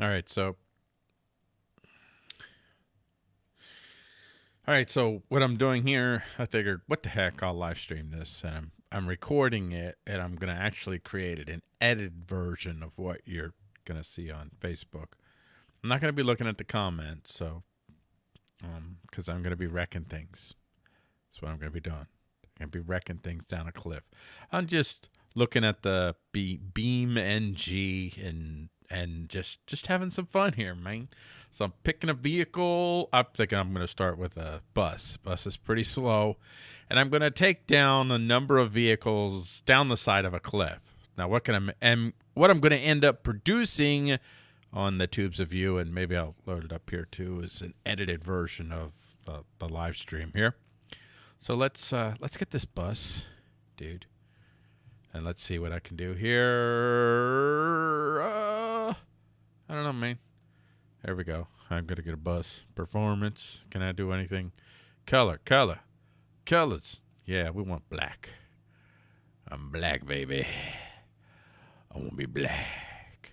All right, so All right, so what I'm doing here, I figured, what the heck, I'll live stream this, and I'm I'm recording it, and I'm gonna actually create an edited version of what you're gonna see on Facebook. I'm not gonna be looking at the comments, so um, because I'm gonna be wrecking things. That's what I'm gonna be doing. I'm gonna be wrecking things down a cliff. I'm just looking at the B- BeamNG and and just just having some fun here, man. So I'm picking a vehicle. I'm thinking I'm going to start with a bus. Bus is pretty slow, and I'm going to take down a number of vehicles down the side of a cliff. Now, what can I and what I'm going to end up producing on the tubes of you, and maybe I'll load it up here too, is an edited version of the, the live stream here. So let's uh, let's get this bus, dude, and let's see what I can do here. Uh, I don't know, man. There we go. I'm going to get a bus. Performance. Can I do anything? Color, color, colors. Yeah, we want black. I'm black, baby. I want to be black.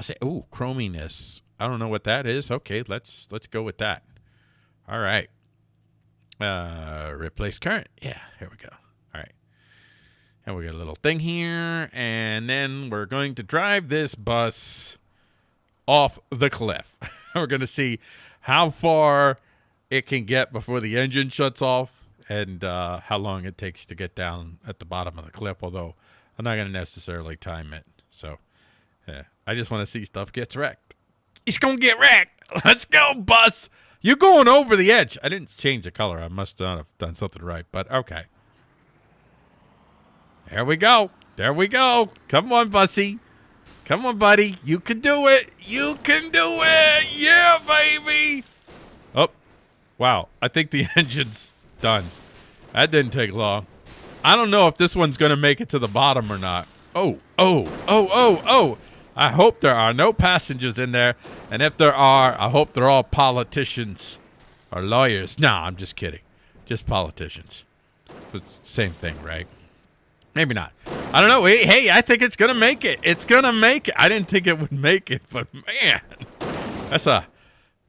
I say, oh, chrominess. I don't know what that is. Okay, let's let's go with that. All right. Uh, replace current. Yeah, here we go. All right. And we got a little thing here, and then we're going to drive this bus off the cliff. We're going to see how far it can get before the engine shuts off and uh, how long it takes to get down at the bottom of the cliff, although I'm not going to necessarily time it. So yeah, I just want to see stuff gets wrecked. It's going to get wrecked. Let's go, bus. You're going over the edge. I didn't change the color. I must not have done something right, but okay. There we go. There we go. Come on, Bussy. Come on, buddy. You can do it. You can do it. Yeah, baby. Oh, wow. I think the engine's done. That didn't take long. I don't know if this one's going to make it to the bottom or not. Oh, oh, oh, oh, oh. I hope there are no passengers in there. And if there are, I hope they're all politicians or lawyers. No, I'm just kidding. Just politicians. The same thing, right? Maybe not. I don't know. Hey, I think it's gonna make it. It's gonna make it. I didn't think it would make it, but man, that's a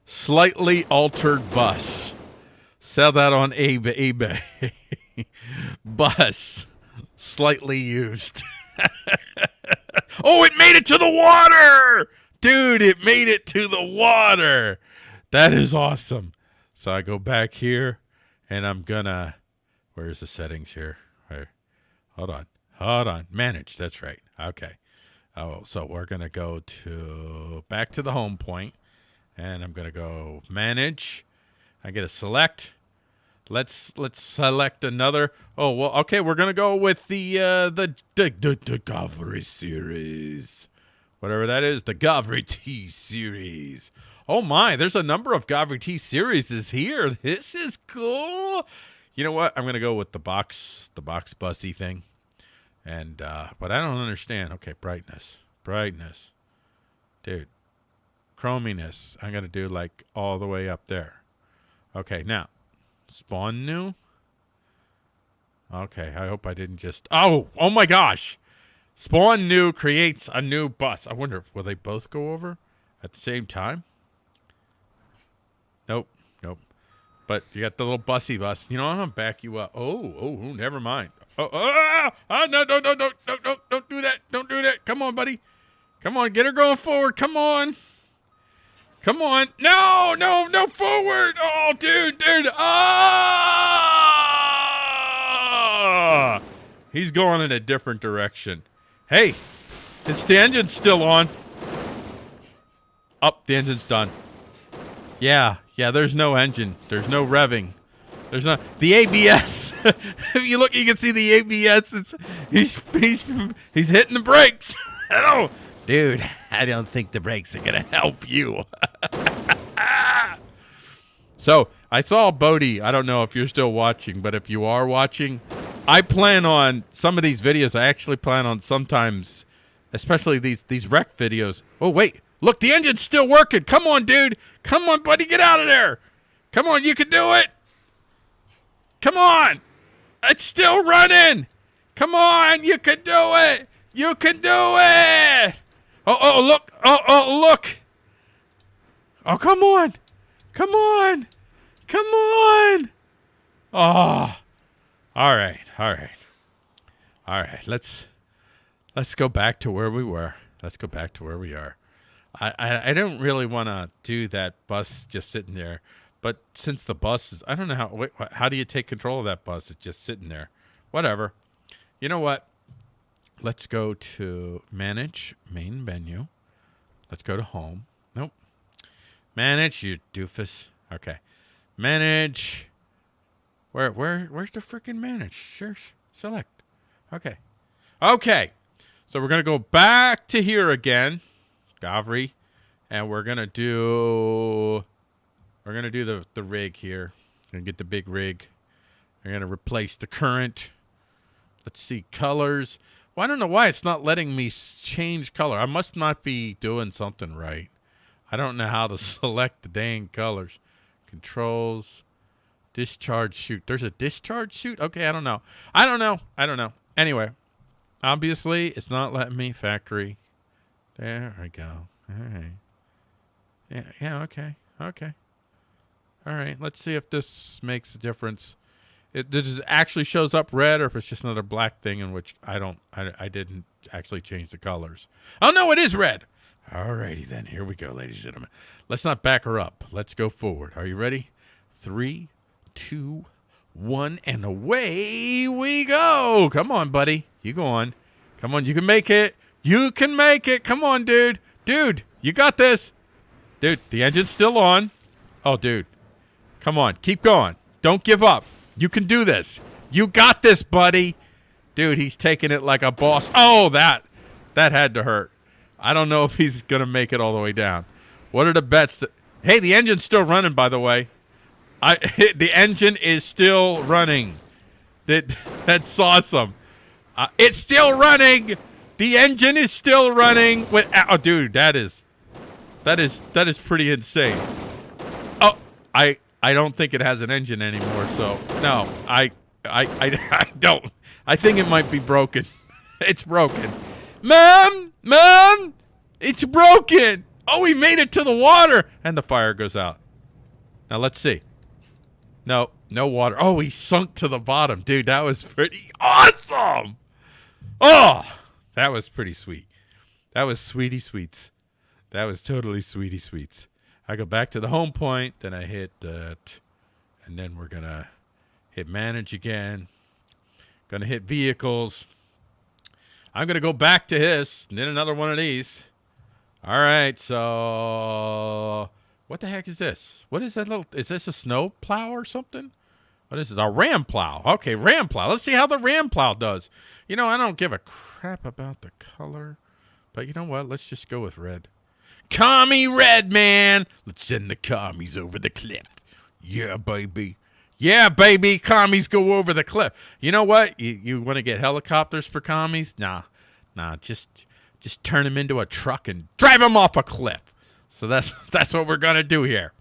slightly altered bus. Sell that on eBay. bus, slightly used. oh, it made it to the water, dude! It made it to the water. That is awesome. So I go back here, and I'm gonna. Where's the settings here? Hold on. Hold on. Manage. That's right. Okay. Oh, so we're going to go to back to the home point and I'm going to go manage. I get a select. Let's let's select another. Oh, well, okay, we're going to go with the uh the the the, the series. Whatever that is, the Gavril T series. Oh my, there's a number of Gavril T series is here. This is cool. You know what? I'm going to go with the box, the box bussy thing. And, uh, but I don't understand. Okay, brightness, brightness. Dude, chrominess. I'm to do like all the way up there. Okay, now, spawn new. Okay, I hope I didn't just. Oh, oh my gosh. Spawn new creates a new bus. I wonder, will they both go over at the same time? Nope. Nope. But you got the little bussy bus. You know, I'm gonna back you up. Oh, oh never mind. Oh, oh, oh, no, no, no, no, no, no, don't do that. Don't do that. Come on, buddy. Come on, get her going forward. Come on. Come on. No, no, no, forward. Oh, dude, dude. Ah! He's going in a different direction. Hey, is the engine still on? Up, oh, the engine's done. Yeah, yeah, there's no engine. There's no revving. There's not the ABS. if you look, you can see the ABS. It's he's he's he's hitting the brakes. Hello, dude. I don't think the brakes are gonna help you. so I saw Bodie. I don't know if you're still watching, but if you are watching, I plan on some of these videos. I actually plan on sometimes, especially these these wreck videos. Oh wait, Look, the engine's still working. Come on, dude. Come on, buddy. Get out of there. Come on. You can do it. Come on. It's still running. Come on. You can do it. You can do it. Oh, oh, look. Oh, oh, look. Oh, come on. Come on. Come on. Oh. All right. All right. All right. Let's let's go back to where we were. Let's go back to where we are. I I, I don't really want to do that bus just sitting there, but since the bus is, I don't know how. How do you take control of that bus? It's just sitting there. Whatever. You know what? Let's go to manage main menu. Let's go to home. Nope. Manage, you doofus. Okay. Manage. Where where where's the freaking manage? Sure. Select. Okay. Okay. So we're gonna go back to here again. Gavril. And we're gonna do we're gonna do the, the rig here. We're gonna get the big rig. We're gonna replace the current. Let's see colors. Well, I don't know why it's not letting me change color. I must not be doing something right. I don't know how to select the dang colors. Controls, discharge chute. There's a discharge chute? Okay, I don't know. I don't know. I don't know. Anyway, obviously, it's not letting me factory. There I go. All right. Yeah, yeah, okay. Okay. All right, let's see if this makes a difference it this actually shows up red or if it's just another black thing in which I don't I, I didn't actually change the colors. Oh no, it is red. All righty then, here we go, ladies and gentlemen. Let's not back her up. Let's go forward. Are you ready? Three, two, one, and away we go. Come on, buddy. You go on. Come on, you can make it. You can make it. Come on, dude. Dude, you got this. Dude, the engine's still on. Oh, dude. Come on, keep going. Don't give up. You can do this. You got this, buddy. Dude, he's taking it like a boss. Oh, that. That had to hurt. I don't know if he's going to make it all the way down. What are the bets? That, hey, the engine's still running, by the way. I The engine is still running. That, that's awesome. Uh, it's still running. The engine is still running. With, oh, dude, that is, that is, that is pretty insane. Oh, I, I don't think it has an engine anymore. So no, I, I, I, I don't. I think it might be broken. it's broken. Mom, mom, it's broken. Oh, we made it to the water, and the fire goes out. Now let's see. No, no water. Oh, he sunk to the bottom, dude. That was pretty awesome. Oh, that was pretty sweet. That was sweetie sweets. That was totally sweetie sweets. I go back to the home point, then I hit uh, that, and then we're gonna hit manage again. Gonna hit vehicles. I'm gonna go back to his, and then another one of these. All right, so what the heck is this? What is that little? Is this a snow plow or something? Oh, what is this? A ram plow. Okay, ram plow. Let's see how the ram plow does. You know, I don't give a crap about the color, but you know what? Let's just go with red. Commie Red Man. Let's send the commies over the cliff. Yeah, baby. Yeah, baby. Commies go over the cliff. You know what? You, you want to get helicopters for commies? Nah, nah. Just just turn them into a truck and drive them off a cliff. So that's that's what we're gonna do here.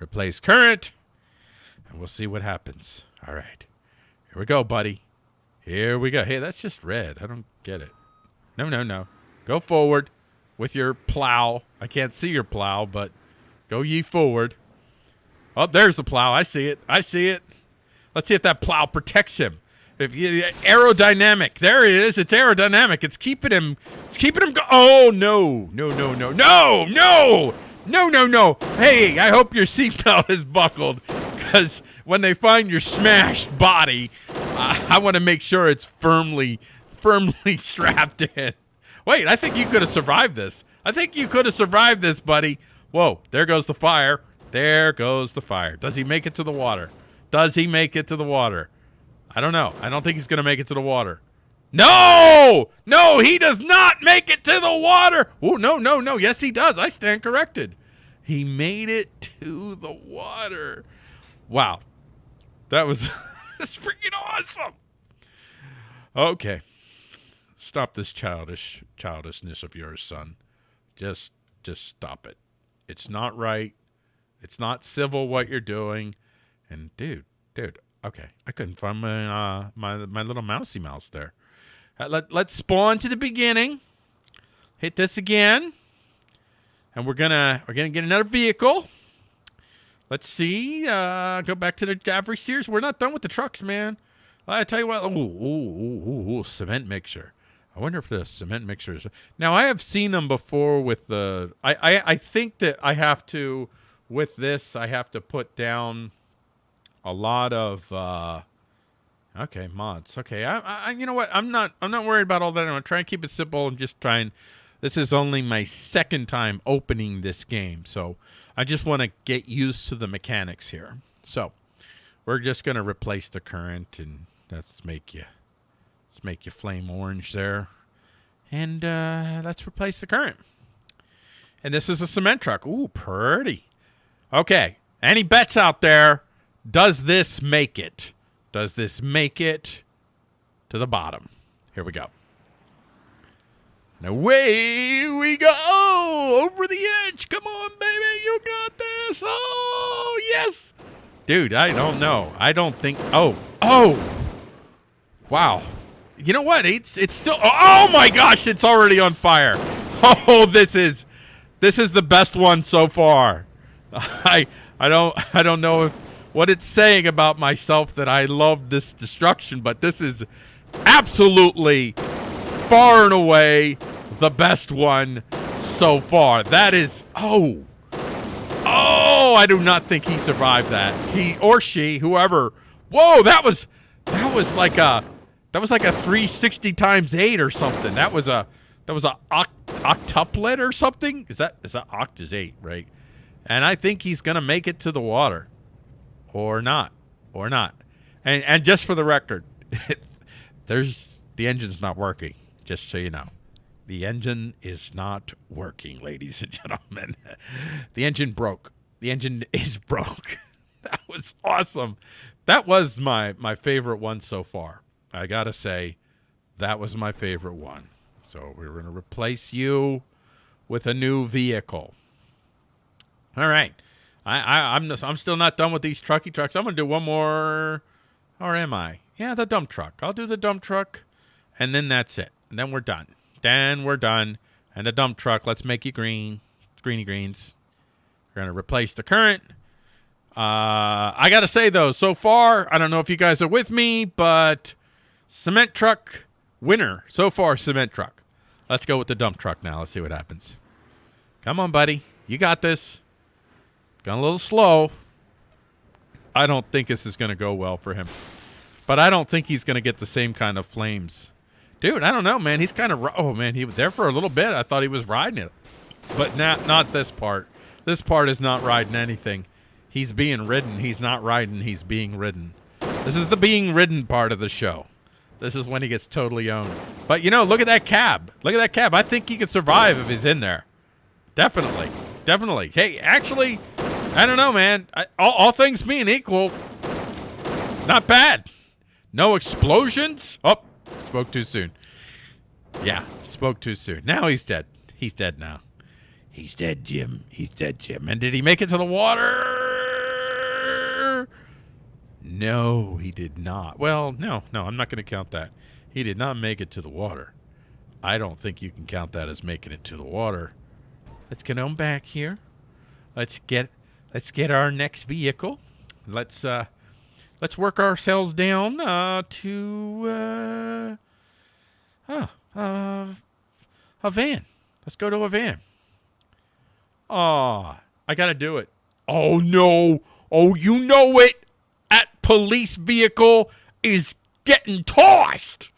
Replace current, and we'll see what happens. All right, here we go, buddy. Here we go. Hey, that's just red. I don't get it. No, no, no. Go forward with your plow. I can't see your plow, but go ye forward. Oh, there's the plow. I see it. I see it. Let's see if that plow protects him. If you, aerodynamic, there it is. It's aerodynamic. It's keeping him. It's keeping him. Go- oh no, no, no, no, no, no, no, no, no. Hey, I hope your seatbelt is buckled, because when they find your smashed body, uh, I want to make sure it's firmly, firmly strapped in. Wait, I think you could have survived this. I think you could have survived this, buddy. Whoa, there goes the fire. There goes the fire. Does he make it to the water? Does he make it to the water? I don't know. I don't think he's going to make it to the water. No! No, he does not make it to the water. Oh, no, no, no. Yes, he does. I stand corrected. He made it to the water. Wow. That was that's freaking awesome. Okay. Stop this childish childishness of yours, son. Just just stop it. It's not right. It's not civil what you're doing. And dude, dude, okay. I couldn't find my uh my my little mousy mouse there. Uh, let let's spawn to the beginning. hit this again. And we're gonna we're gonna get another vehicle. Let's see. Uh, go back to the Gavril Sears. We're not done with the trucks, man. I tell you what. Ooh, ooh, ooh, ooh, cement mixer. I wonder if the cement mixers. Now I have seen them before with the. I, I I think that I have to with this. I have to put down a lot of. uh Okay, mods. Okay, I, I you know what? I'm not I'm not worried about all that. I'm gonna try and keep it simple and just try and. This is only my second time opening this game, so I just want to get used to the mechanics here. So we're just gonna replace the current and let's make you let's make you flame orange there, and uh, let's replace the current. And this is a cement truck. Ooh, pretty. Okay, any bets out there? Does this make it? Does this make it to the bottom? Here we go. And away we go over the edge. Come on, baby. You got this. Oh, yes. Dude, I don't know. I don't think. Oh, oh. Wow. You know what? It's it's still. Oh, my gosh! It's already on fire. Oh, this is this is the best one so far. I I don't I don't know if, what it's saying about myself that I love this destruction, but this is absolutely far and away the best one so far. That is oh. Oh, I do not think he survived that. He or she, whoever. Whoa, that was that was like a that was like a 360 times 8 or something. That was a that was a oct octuplet or something. Is that is that oct is 8, right? And I think he's going to make it to the water or not, or not. And and just for the record, there's the engine's not working. Just so you know, the engine is not working, ladies and gentlemen. the engine broke. The engine is broke. that was awesome. That was my my favorite one so far. I gotta say, that was my favorite one. So we're gonna replace you with a new vehicle. All right. I, I I'm I'm still not done with these trucky trucks. I'm gonna do one more, or am I? Yeah, the dump truck. I'll do the dump truck, and then that's it. And then we're done. Then we're done. And the dump truck. Let's make you green, greeny greens. We're gonna replace the current. Uh, I gotta say though, so far, I don't know if you guys are with me, but cement truck winner so far. Cement truck. Let's go with the dump truck now. Let's see what happens. Come on, buddy. You got this. Gone a little slow. I don't think this is going to go well for him. But I don't think he's going to get the same kind of flames. Dude, I don't know, man. He's kind of... Oh, man. He was there for a little bit. I thought he was riding it. But not, not this part. This part is not riding anything. He's being ridden. He's not riding. He's being ridden. This is the being ridden part of the show. This is when he gets totally owned. But, you know, look at that cab. Look at that cab. I think he could survive if he's in there. Definitely. Definitely. Hey, actually, I don't know, man. I, all, all things being equal, not bad. No explosions. Oh, spoke too soon. Yeah, spoke too soon. Now he's dead. He's dead now. He's dead, Jim. He's dead, Jim. And did he make it to the water? No, he did not. Well, no, no, I'm not going to count that. He did not make it to the water. I don't think you can count that as making it to the water. Let's get on back here. Let's get let's get our next vehicle. Let's uh, let's work ourselves down uh, to uh, uh, a van. Let's go to a van. Oh, I gotta do it. Oh no! Oh, you know it. Police vehicle is getting tossed.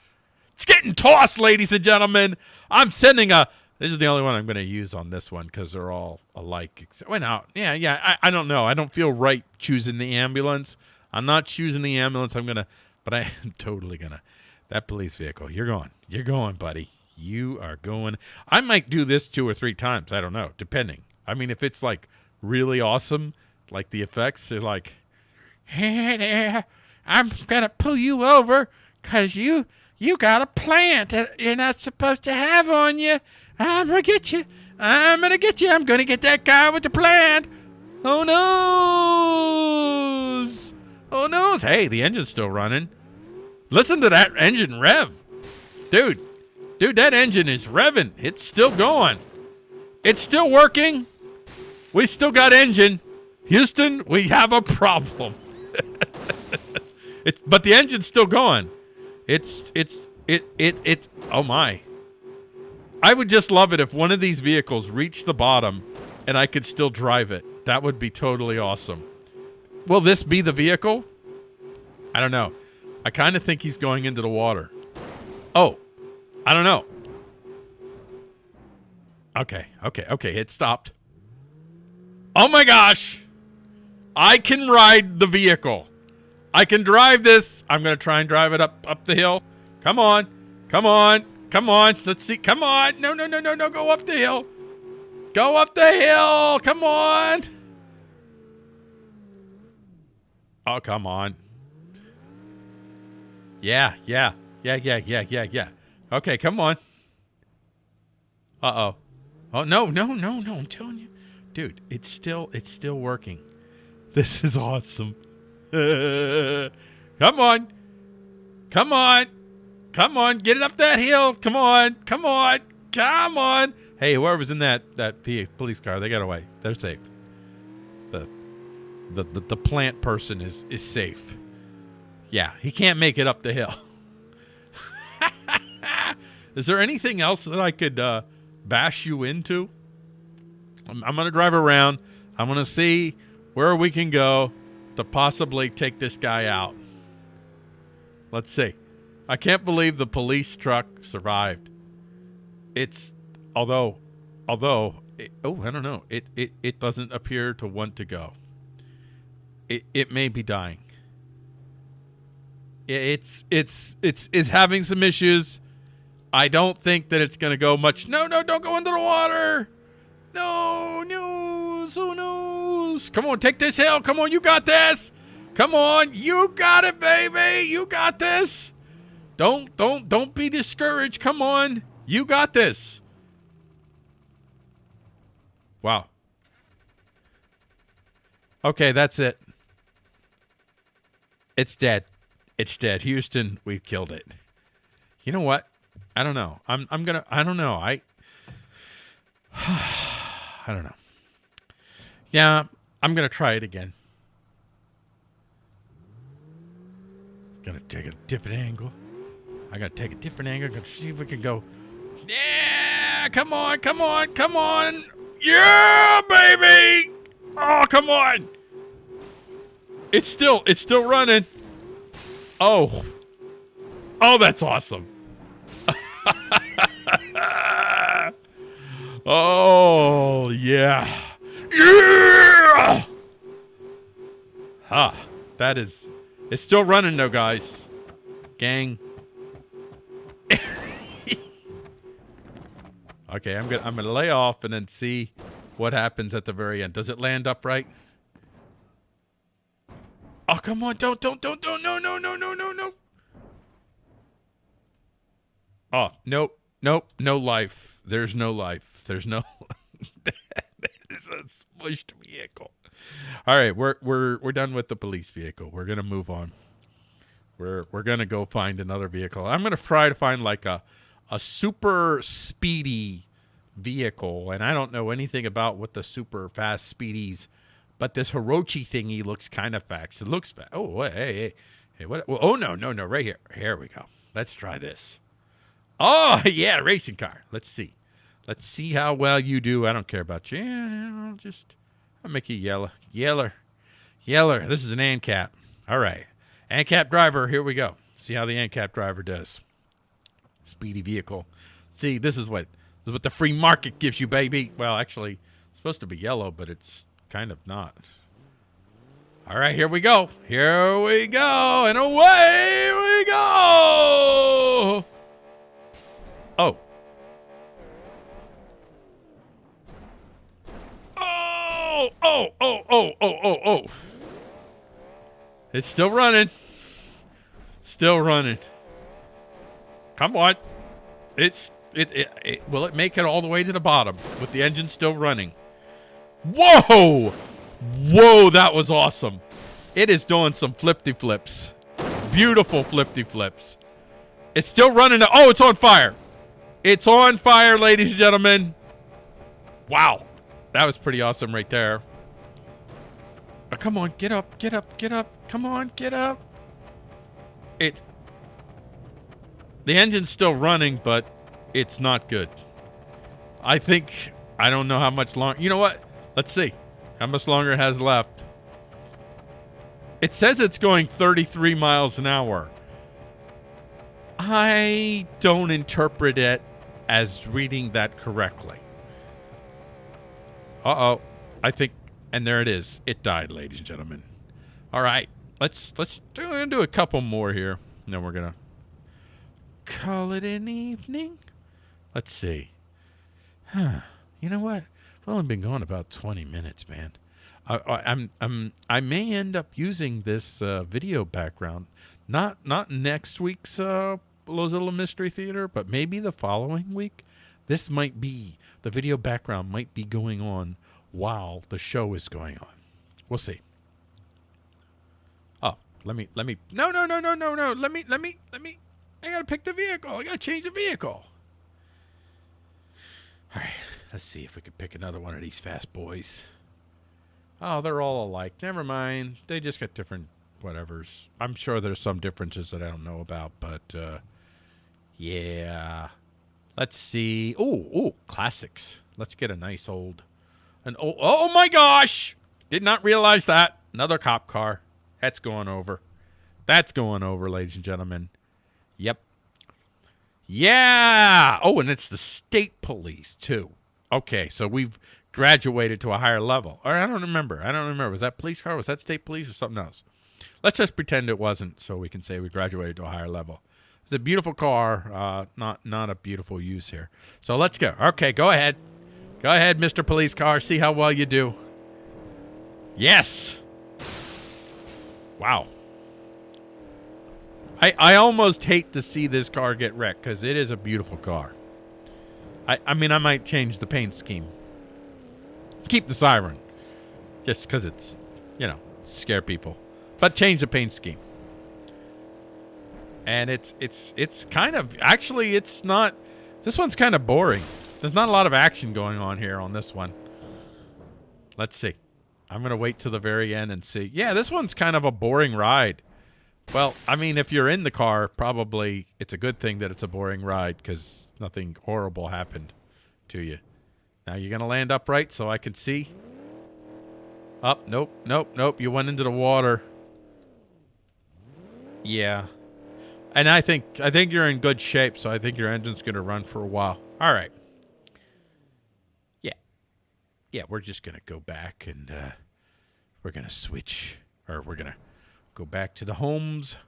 It's getting tossed, ladies and gentlemen. I'm sending a this is the only one I'm going to use on this one because they're all alike. Went out. Yeah, yeah. I, I don't know. I don't feel right choosing the ambulance. I'm not choosing the ambulance. I'm going to, but I am totally going to. That police vehicle, you're going. You're going, buddy. You are going. I might do this two or three times. I don't know, depending. I mean, if it's like really awesome, like the effects are like, hey there, I'm to pull you over because you, you got a plant that you're not supposed to have on you. I'm gonna get you. I'm gonna get you. I'm gonna get that guy with the plant. Oh noes. Oh noes. Hey, the engine's still running. Listen to that engine rev. Dude, Dude, that engine is revving. It's still going. It's still working. We still got engine. Houston, we have a problem. it's but the engine's still going. It's it's it it it oh my. I would just love it if one of these vehicles reached the bottom and I could still drive it. That would be totally awesome. Will this be the vehicle? I don't know. I kind of think he's going into the water. Oh, I don't know. Okay, okay, okay. It stopped. Oh my gosh. I can ride the vehicle. I can drive this. I'm going to try and drive it up up the hill. Come on. Come on. Come on. Let's see. Come on. No, no, no, no, no. Go up the hill. Go up the hill. Come on. Oh, come on. Yeah, yeah. Yeah, yeah, yeah, yeah, yeah. Okay, come on. Uh-oh. Oh, no, no, no, no. I'm telling you. Dude, it's still it's still working. This is awesome. come on. Come on. Come on. Get it up that hill. Come on. Come on. Come on. Hey, whoever's in that that police car, they got away. They're safe. The the the, the plant person is is safe. Yeah, he can't make it up the hill. is there anything else that I could uh, bash you into? I'm, I'm going to drive around. I'm going to see where we can go to possibly take this guy out. Let's see. I can't believe the police truck survived. It's although although it, oh I don't know it, it it doesn't appear to want to go. It it may be dying. It's it's it's it's having some issues. I don't think that it's going to go much. No, no, don't go into the water. No, no news. Knows? Come on, take this hill. Come on, you got this. Come on, you got it, baby. You got this. Don't don't don't be discouraged. Come on. You got this. Wow. Okay, that's it. It's dead. It's dead. Houston, we've killed it. You know what? I don't know. I'm I'm gonna I don't know. I I don't know. Yeah, I'm gonna try it again. Gonna take a different angle. I gotta take a different angle. Gonna see if we can go. Yeah, come on, come on, come on. Yeah, baby. Oh, come on. It's still, it's still running. Oh. Oh, that's awesome. oh, yeah. Yeah! Ah, that is... It's still running though, guys. Gang. okay, I'm gonna I'm gonna lay off and then see what happens at the very end. Does it land upright? Oh, come on. Don't, don't, don't, don't. No, no, no, no, no, no. Oh, nope. Nope. No life. There's no life. There's no. a smushed vehicle. All right, we're we're we're done with the police vehicle. We're gonna move on. We're we're gonna go find another vehicle. I'm gonna try to find like a a super speedy vehicle, and I don't know anything about what the super fast speedies but this Hirochi thingy looks kind of fast. It looks fast. Oh, hey, hey, hey. What? Well, oh, no, no, no. Right here. Here we go. Let's try this. Oh, yeah, racing car. Let's see. Let's see how well you do. I don't care about you. I'll just I'll make you yeller. Yeller. Yeller. This is an ANCAP. All right. ANCAP driver. Here we go. See how the ANCAP driver does. Speedy vehicle. See, this is what this is what the free market gives you, baby. Well, actually, it's supposed to be yellow, but it's kind of not. All right, here we go. Here we go. And away we go. Oh, oh, oh, oh, oh, oh. It's still running. Still running. Come on. It's it, it, it will it make it all the way to the bottom with the engine still running? Whoa! Whoa, that was awesome. It is doing some flippy flips. Beautiful flippy flips. It's still running. Oh, it's on fire. It's on fire, ladies and gentlemen. Wow. That was pretty awesome right there. Oh, come on, get up, get up, get up. Come on, get up. It. The engine's still running, but it's not good. I think I don't know how much longer. You know what? Let's see how much longer it has left. It says it's going 33 miles an hour. I don't interpret it as reading that correctly. Uh oh. I think, and there it is. It died, ladies and gentlemen. All right. Let's let's do, do a couple more here. And then we're gonna call it an evening. Let's see. Huh. You know what? We've only been going about 20 minutes, man. I, am I'm I may end up using this uh, video background, not not next week's uh, Lozilla Mystery Theater, but maybe the following week. This might be the video background might be going on while the show is going on. We'll see. Oh, let me let me no no no no no no let me let me let me I gotta pick the vehicle. I gotta change the vehicle. All right, let's see if we can pick another one of these fast boys. Oh, they're all alike. Never mind. They just got different whatevers. I'm sure there's some differences that I don't know about, but uh, yeah. Let's see. Oh, oh, classics. Let's get a nice old. An oh, oh my gosh! Did not realize that. Another cop car. That's going over. That's going over, ladies and gentlemen. Yep. Yeah. Oh, and it's the state police too. Okay, so we've graduated to a higher level. Or I don't remember. I don't remember. Was that police car? Was that state police or something else? Let's just pretend it wasn't, so we can say we graduated to a higher level. It's a beautiful car, uh, not not a beautiful use here. So let's go. Okay, go ahead. Go ahead, Mr. Police Car. See how well you do. Yes. Wow. I, I almost hate to see this car get wrecked because it is a beautiful car. I, I mean, I might change the paint scheme. Keep the siren. Just because it's, you know, scare people. But change the paint scheme. And it's, it's, it's kind of, actually, it's not, this one's kind of boring. There's not a lot of action going on here on this one. Let's see. I'm to wait till the very end and see. Yeah, this one's kind of a boring ride. Well, I mean, if you're in the car, probably it's a good thing that it's a boring ride because nothing horrible happened to you. Now you're going to land upright so I can see. Up, nope, nope, nope. You went into the water. Yeah. And I think I think you're in good shape, so I think your engine's going to run for a while. All right. Yeah. Yeah, we're just going to go back and uh, we're going to switch, or we're going to go back to the homes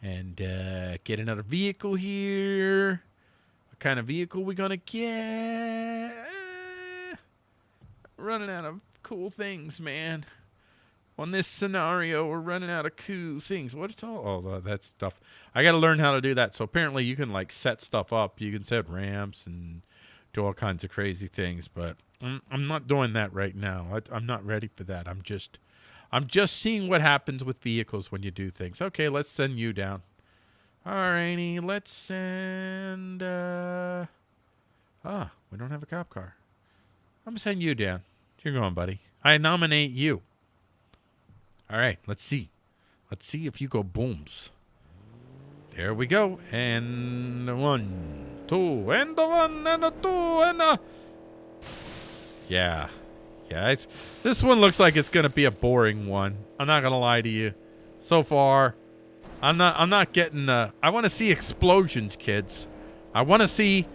and uh, get another vehicle here. What kind of vehicle we gonna get? Uh, running out of cool things, man. On this scenario, we're running out of cool things. What's all oh, that stuff? I got to learn how to do that. So apparently, you can like set stuff up. You can set ramps and do all kinds of crazy things. But I'm, I'm not doing that right now. I, I'm not ready for that. I'm just I'm just seeing what happens with vehicles when you do things. Okay, let's send you down. Alrighty, let's send, uh... Ah, we don't have a cop car. I'm gonna send you down. You're going, buddy. I nominate you. Alright, let's see. Let's see if you go booms. There we go. And one, two, and a one, and a two, and a... Yeah, yeah, this one looks like it's gonna be a boring one. I'm not gonna lie to you. So far, I'm not. I'm not getting. Uh, I want to see explosions, kids. I want to see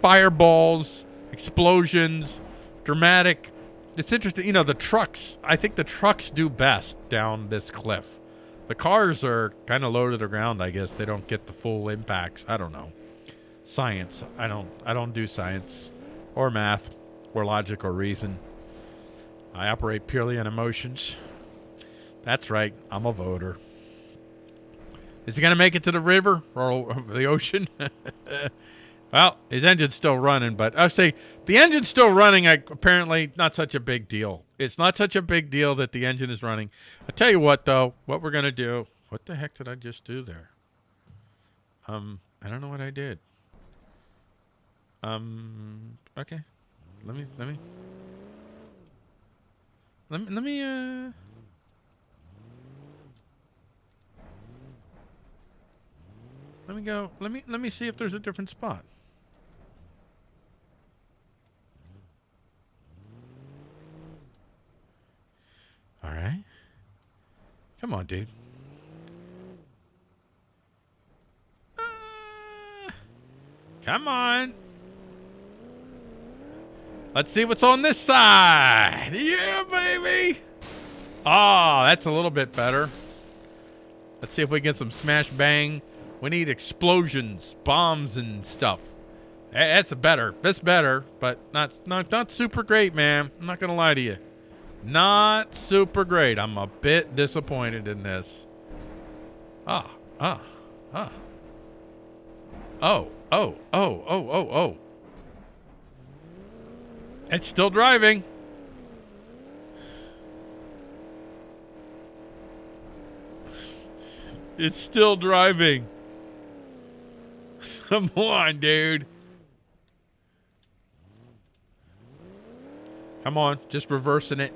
fireballs, explosions, dramatic. It's interesting. You know, the trucks. I think the trucks do best down this cliff. The cars are kind of low to the ground. I guess they don't get the full impacts. I don't know. Science. I don't. I don't do science, or math, or logic, or reason. I operate purely on emotions. That's right. I'm a voter. Is he going to make it to the river or the ocean? well, his engine's still running, but I say the engine's still running. Apparently, not such a big deal. It's not such a big deal that the engine is running. I tell you what, though, what we're going to do. What the heck did I just do there? Um, I don't know what I did. Um. Okay. Let me. Let me. Let me. Let me. Uh. Let me go. Let me. Let me see if there's a different spot. All right. Come on, dude. Ah. come on. Let's see what's on this side. Yeah, baby. Oh, that's a little bit better. Let's see if we get some smash bang. We need explosions, bombs, and stuff. That's a better. That's better, but not not not super great, man. I'm not gonna lie to you. Not super great. I'm a bit disappointed in this. Ah, ah, ah. Oh, oh, oh, oh, oh, oh. It's still driving. It's still driving. Come on, dude. Come on, just reversing it.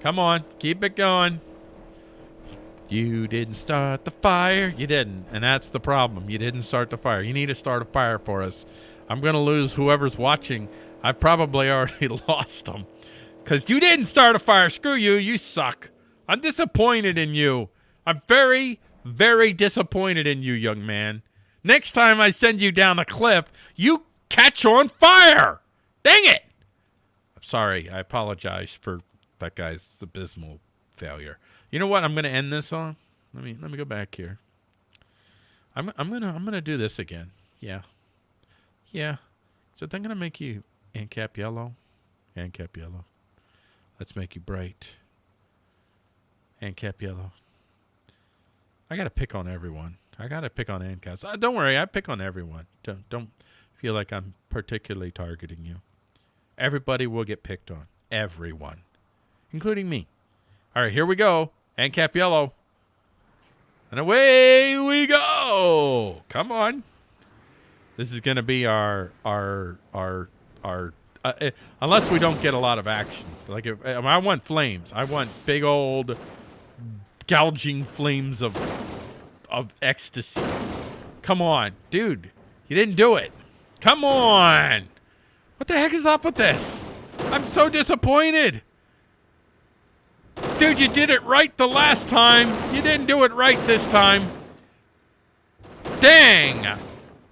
Come on, keep it going. You didn't start the fire. You didn't. And that's the problem. You didn't start the fire. You need to start a fire for us. I'm going to lose whoever's watching I've probably already lost them. Because you didn't start a fire. Screw you. You suck. I'm disappointed in you. I'm very, very disappointed in you, young man. Next time I send you down a cliff, you catch on fire. Dang it. I'm sorry. I apologize for that guy's abysmal failure. You know what I'm going to end this on? Let me let me go back here. I'm I'm to I'm to do this again. Yeah. Yeah. So they're going to make you ANCAP yellow. ANCAP yellow. Let's make you bright. ANCAP yellow. I got to pick on everyone. I got to pick on ANCAPs. Uh, don't worry, I pick on everyone. Don't, don't feel like I'm particularly targeting you. Everybody will get picked on. Everyone. Including me. All right, here we go. ANCAP yellow. And away we go. Come on. This is going to be our our our our uh, eh, unless we don't get a lot of action. Like if, I, I want flames. I want big old gouging flames of of ecstasy. Come on, dude. You didn't do it. Come on. What the heck is up with this? I'm so disappointed. Dude, you did it right the last time. You didn't do it right this time. Dang.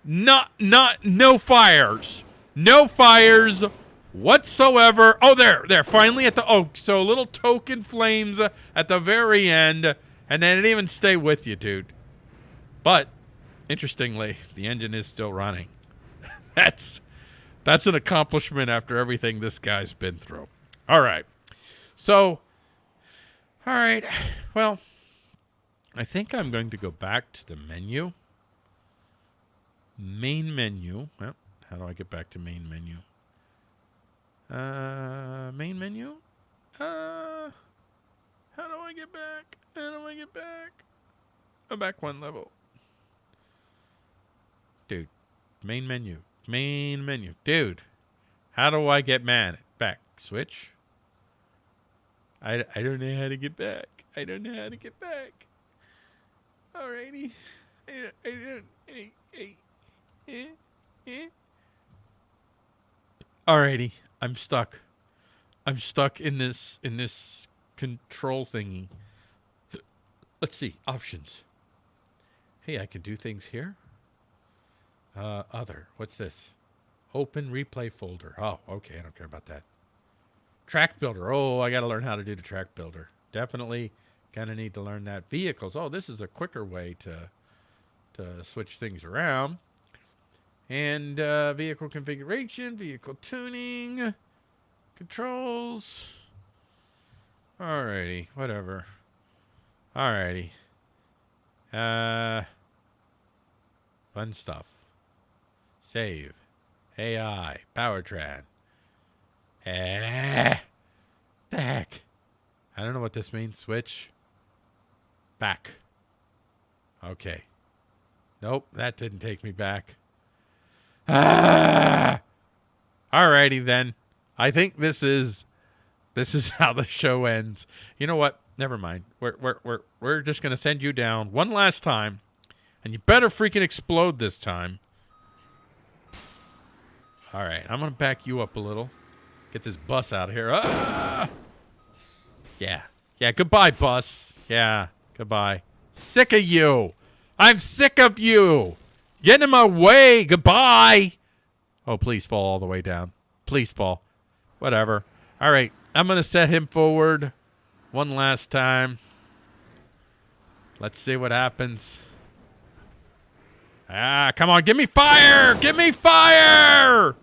Not not no fires. No fires whatsoever. Oh, there, there. Finally at the oh, so little token flames at the very end, and then it even stay with you, dude. But interestingly, the engine is still running. that's that's an accomplishment after everything this guy's been through. All right. So, all right. Well, I think I'm going to go back to the menu. Main menu. Well, how do I get back to main menu? Uh, main menu? Uh, how do I get back? How do I get back? Go back one level. Dude, main menu. Main menu. Dude, how do I get mad? Back. Switch. I, I don't know how to get back. I don't know how to get back. Alrighty. I, I don't. I, I, eh, eh. Alrighty, I'm stuck. I'm stuck in this in this control thingy. Let's see options. Hey, I can do things here. Uh, other. What's this? Open replay folder. Oh, okay. I don't care about that. Track builder. Oh, I got to learn how to do the track builder. Definitely kind of need to learn that. Vehicles. Oh, this is a quicker way to to switch things around. And uh, vehicle configuration, vehicle tuning, controls. Alrighty, whatever. Alrighty. Uh, fun stuff. Save. AI. Powertrain. Eh. The heck? I don't know what this means. Switch. Back. Okay. Nope, that didn't take me back. Ah! Alrighty then. I think this is this is how the show ends. You know what? Never mind. We're we're we're we're just gonna send you down one last time, and you better freaking explode this time. All right, I'm gonna back you up a little. Get this bus out of here. Ah! Yeah, yeah. Goodbye, bus. Yeah, goodbye. Sick of you. I'm sick of you. Get in my way. Goodbye. Oh, please fall all the way down. Please fall. Whatever. All right. I'm going to set him forward one last time. Let's see what happens. Ah, come on. Give me fire. Give me fire.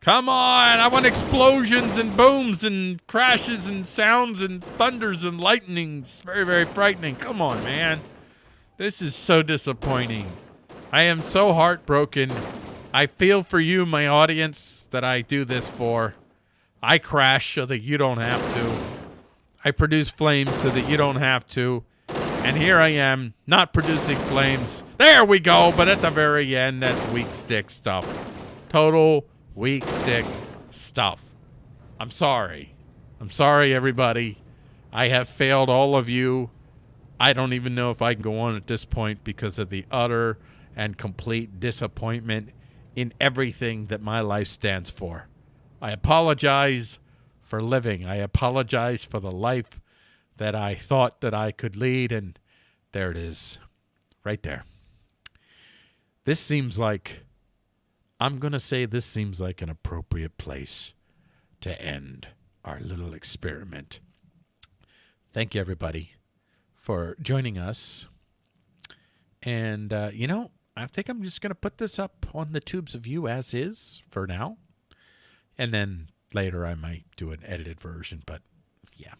Come on. I want explosions and booms and crashes and sounds and thunders and lightnings. Very, very frightening. Come on, man. This is so disappointing. I am so heartbroken. I feel for you, my audience, that I do this for. I crash so that you don't have to. I produce flames so that you don't have to. And here I am, not producing flames. There we go, but at the very end, that's weak stick stuff. Total weak stick stuff. I'm sorry. I'm sorry, everybody. I have failed all of you. I don't even know if I can go on at this point because of the utter and complete disappointment in everything that my life stands for. I apologize for living. I apologize for the life that I thought that I could lead and there it is. Right there. This seems like I'm going to say this seems like an appropriate place to end our little experiment. Thank you everybody for joining us. And uh, you know, I think I'm just going to put this up on the tubes of you as is for now. And then later I might do an edited version, but yeah.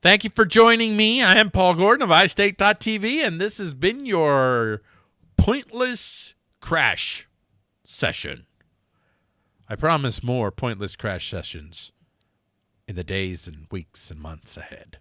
Thank you for joining me. I am Paul Gordon of iState.tv, and this has been your pointless crash session. I promise more pointless crash sessions in the days and weeks and months ahead.